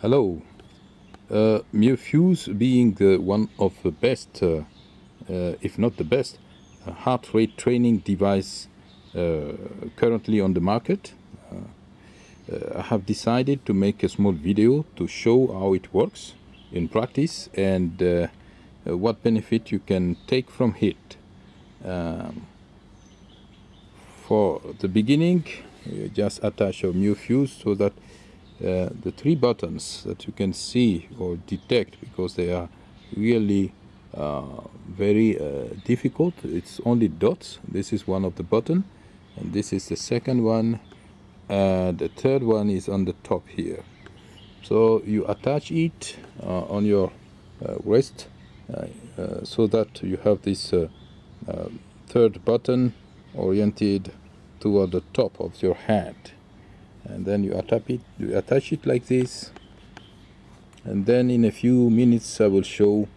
Hello. Uh, MioFuse being the one of the best, uh, uh, if not the best, uh, heart rate training device uh, currently on the market. Uh, I have decided to make a small video to show how it works in practice and what benefit you can take from it. Um, for the beginning, just attach a MioFuse so that uh, the three buttons that you can see or detect because they are really uh, very uh, difficult. It's only dots. This is one of the button. And this is the second one. And the third one is on the top here. So you attach it uh, on your uh, wrist so that you have this third button oriented toward the top of your hand and then you attach it you attach it like this. And then in a few minutes I will show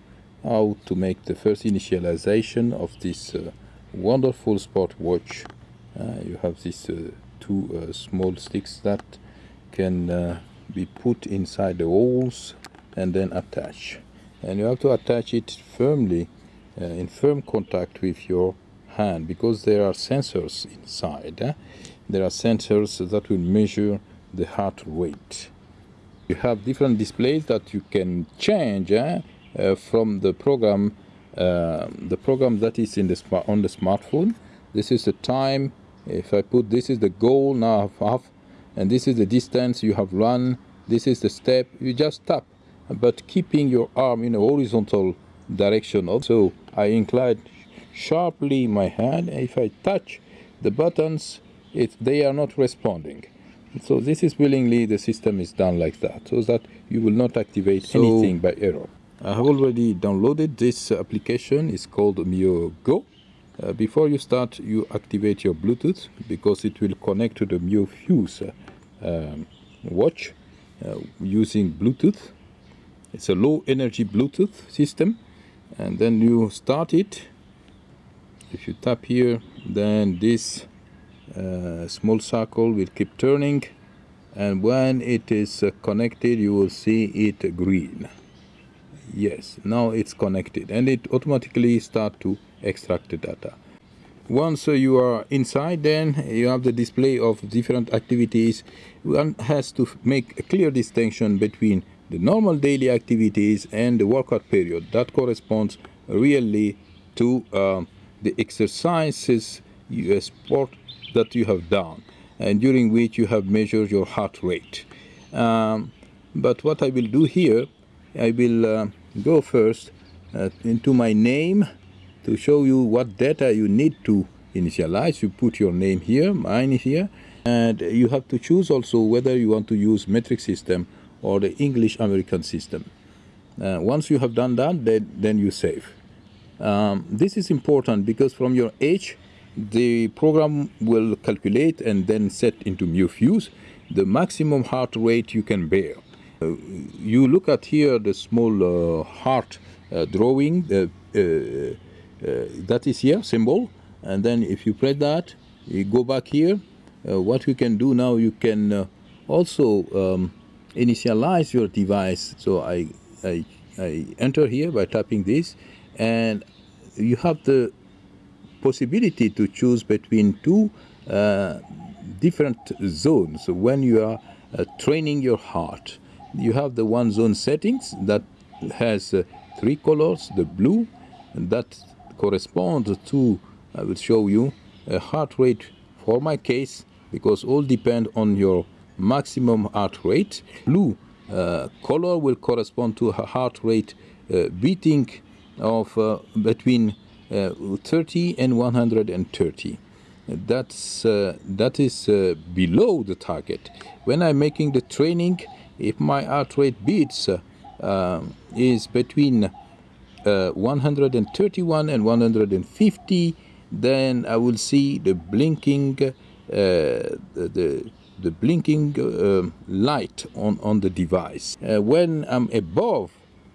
how to make the first initialization of this uh, wonderful sport watch uh, you have these uh, two uh, small sticks that can uh, be put inside the holes and then attach. And you have to attach it firmly uh, in firm contact with your hand because there are sensors inside? There are sensors that will measure the heart rate. You have different displays that you can change eh, uh, from the program, uh, the program that is in the on the smartphone. This is the time. If I put this is the goal now I've half, and this is the distance you have run. This is the step. You just tap, but keeping your arm in a horizontal direction. Also, I incline sharply my hand. If I touch the buttons, it, they are not responding. So this is willingly the system is done like that, so that you will not activate so, anything by error. I have already downloaded this application, it's called Mio Go. Uh, before you start, you activate your Bluetooth because it will connect to the Mio Fuse uh, um, watch uh, using Bluetooth. It's a low energy Bluetooth system and then you start it. If you tap here, then this uh, small circle will keep turning and when it is uh, connected you will see it green. Yes now it's connected and it automatically start to extract the data. Once uh, you are inside then you have the display of different activities. One has to make a clear distinction between the normal daily activities and the workout period that corresponds really to uh, the exercises you sport that you have done and during which you have measured your heart rate. Um, but what I will do here, I will uh, go first uh, into my name to show you what data you need to initialize. You put your name here, mine here, and you have to choose also whether you want to use metric system or the English American system. Uh, once you have done that, then, then you save. Um, this is important because from your age, the program will calculate and then set into MioFuse the maximum heart rate you can bear. Uh, you look at here the small uh, heart uh, drawing uh, uh, uh, that is here symbol. And then if you press that you go back here. What you can do now you can also um, initialize your device. So I, I, I enter here by tapping this. And you have the possibility to choose between two uh, different zones when you are uh, training your heart. You have the one zone settings that has uh, three colors, the blue, and that corresponds to, I will show you, a heart rate for my case, because all depend on your maximum heart rate. Blue uh, color will correspond to a heart rate uh, beating of uh, between 30 and 130 that's uh, that is uh, below the target when i'm making the training if my heart rate beats um, is between 131 and 150 then i will see the blinking the, the the blinking uh, light on, on the device. Uh, when I'm above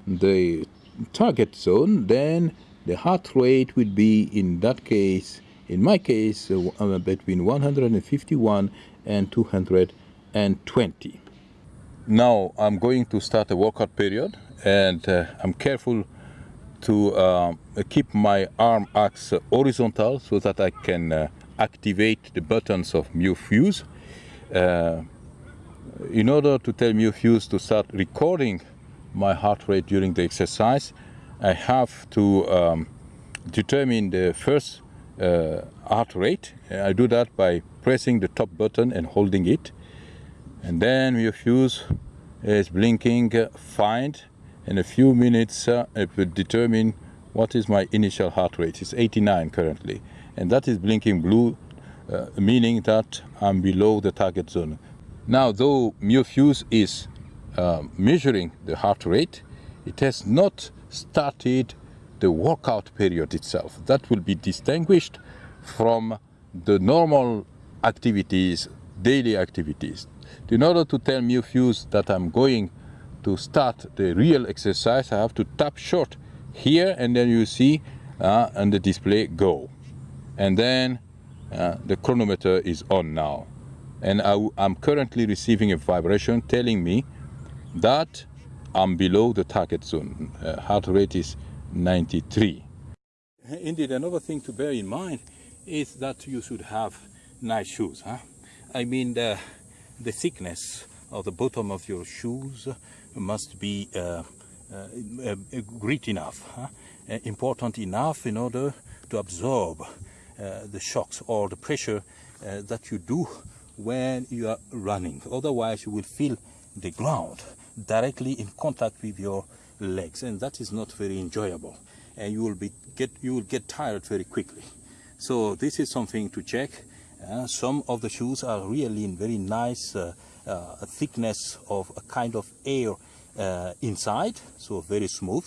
the target zone, then the heart rate would be in that case in my case uh, uh between 151 and 220 now I'm going to start a workout period and uh, I'm careful to uh, keep my arm axis horizontal so that I can uh, activate the buttons of MioFuse. Uh, in order to tell MioFuse to start recording my heart rate during the exercise, I have to um, determine the first uh, heart rate. I do that by pressing the top button and holding it. And then MioFuse is blinking uh, find. In a few minutes, uh, it will determine what is my initial heart rate. It's 89 currently. And that is blinking blue, uh, meaning that I'm below the target zone. Now, though MioFuse is uh, measuring the heart rate, it has not started the workout period itself. That will be distinguished from the normal activities, daily activities. In order to tell MioFuse that I'm going to start the real exercise, I have to tap short here and then you see uh, on the display go. And then uh, the chronometer is on now. And I, am currently receiving a vibration telling me that I'm below the target zone. Uh, heart rate is 93. Indeed, another thing to bear in mind is that you should have nice shoes. Huh? I mean, the, the thickness of the bottom of your shoes must be uh, uh, uh, great enough, huh? Uh, important enough in order to absorb uh, the shocks or the pressure that you do when you are running. Otherwise, you will feel the ground directly in contact with your legs and that is not very enjoyable. And you will be get you will get tired very quickly. So this is something to check. Uh, some of the shoes are really in very nice uh, uh, thickness of a kind of air uh, inside so very smooth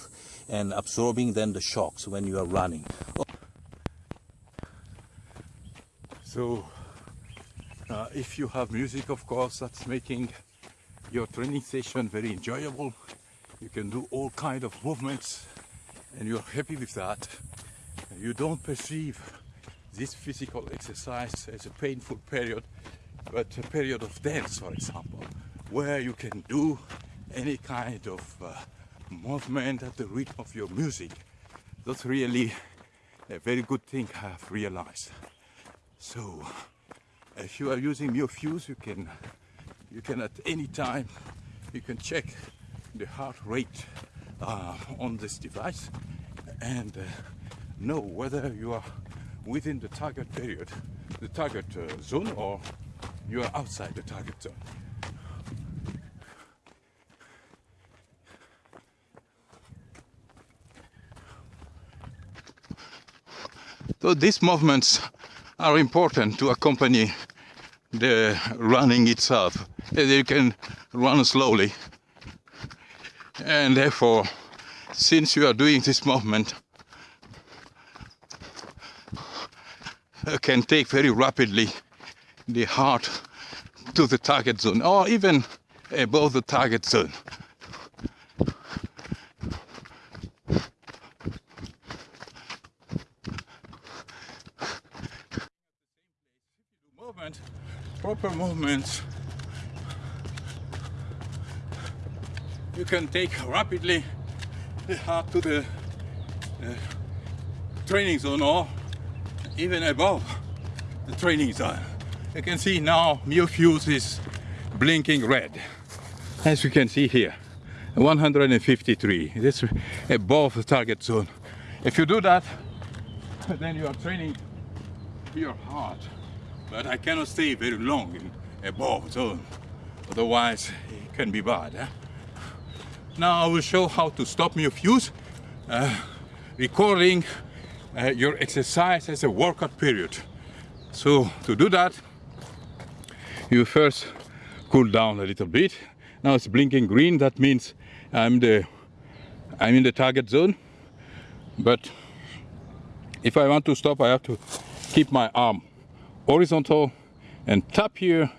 and absorbing then the shocks when you are running. So uh, if you have music of course that's making your training session very enjoyable. You can do all kind of movements and you're happy with that. You don't perceive this physical exercise as a painful period but a period of dance for example where you can do any kind of uh, movement at the rhythm of your music. That's really a very good thing I've realized. So if you are using MioFuse you can you can at any time you can check the heart rate uh, on this device and uh, know whether you are within the target period, the target uh, zone or you are outside the target zone. So these movements are important to accompany the running itself. You can run slowly and therefore since you are doing this movement can take very rapidly the heart to the target zone or even above the target zone movement proper movements you can take rapidly the heart to the uh, training zone or even above the training zone. You can see now MioFuse is blinking red, as you can see here, 153. This above the target zone. If you do that, then you are training your heart. But I cannot stay very long in above zone, otherwise it can be bad. Eh? Now I will show how to stop MioFuse, uh, recording uh, your exercise as a workout period. So to do that, you first cool down a little bit. Now it's blinking green, that means I'm the I'm in the target zone. But if I want to stop, I have to keep my arm horizontal and tap here.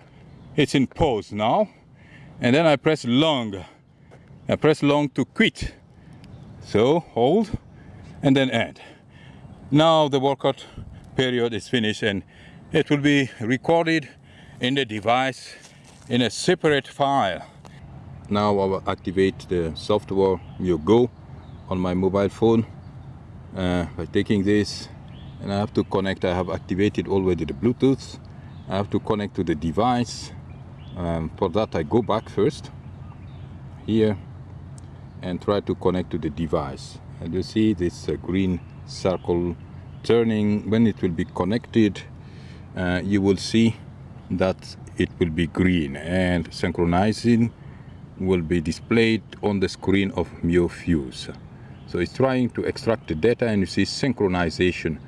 It's in pause now. And then I press long I press long to quit. So hold and then end. Now the workout period is finished and it will be recorded in the device in a separate file. now I will activate the software Mio Go on my mobile phone uh, by taking this and I have to connect I have activated already the Bluetooth. I have to connect to the device. Um, for that I go back first here and try to connect to the device. And you see this uh, green circle turning. When it will be connected uh, you will see that it will be green and synchronizing will be displayed on the screen of MioFuse. So it's trying to extract the data and you see synchronization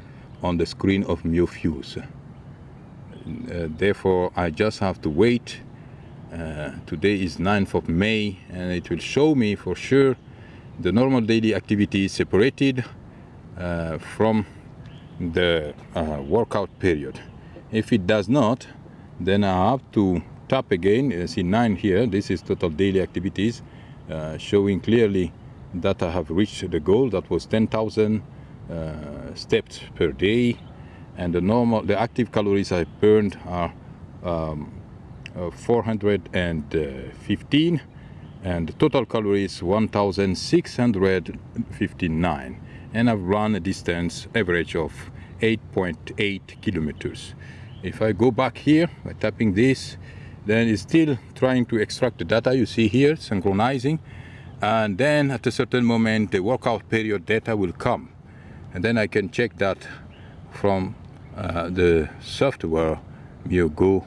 on the screen of MioFuse. Uh, therefore, I just have to wait. Uh, today is 9th of May and it will show me for sure the normal daily activity separated uh, from the uh, workout period. If it does not, then I have to tap again. You see 9 here. This is total daily activities, uh, showing clearly that I have reached the goal. That was 10,000 uh, steps per day. And the normal, the active calories I burned are um, uh, 415 and total calories 1659 and I've run a distance average of 8.8 kilometers if I go back here by tapping this, then it's still trying to extract the data you see here, synchronizing. And then at a certain moment, the workout period data will come. And then I can check that from uh, the software MioGo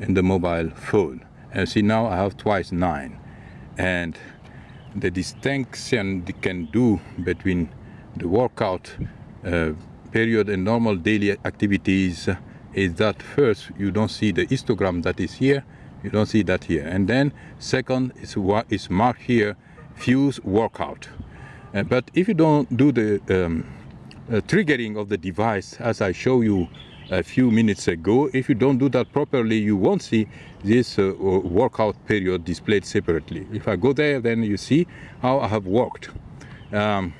in the mobile phone. And see now I have twice nine. And the distinction they can do between the workout uh, period and normal daily activities is that first you don't see the histogram that is here you don't see that here and then second is what is marked here fuse workout uh, but if you don't do the um, triggering of the device as I show you a few minutes ago if you don't do that properly you won't see this uh, workout period displayed separately if I go there then you see how I have worked um,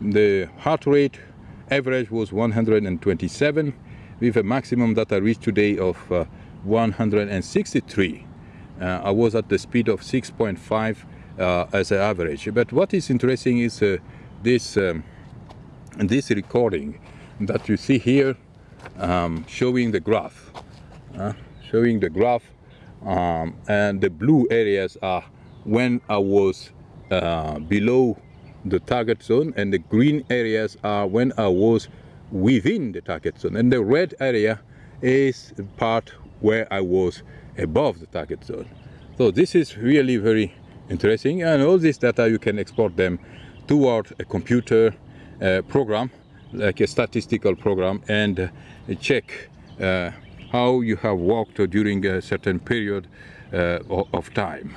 the heart rate average was 127 with a maximum that I reached today of uh, 163. Uh, I was at the speed of 6.5 uh, as an average. But what is interesting is uh, this, um, this recording that you see here um, showing the graph. Uh, showing the graph um, and the blue areas are when I was uh, below the target zone and the green areas are when I was within the target zone. And the red area is part where I was above the target zone. So this is really very interesting. And all this data, you can export them toward a computer program, like a statistical program, and uh, check uh, how you have worked during a certain period uh, of time.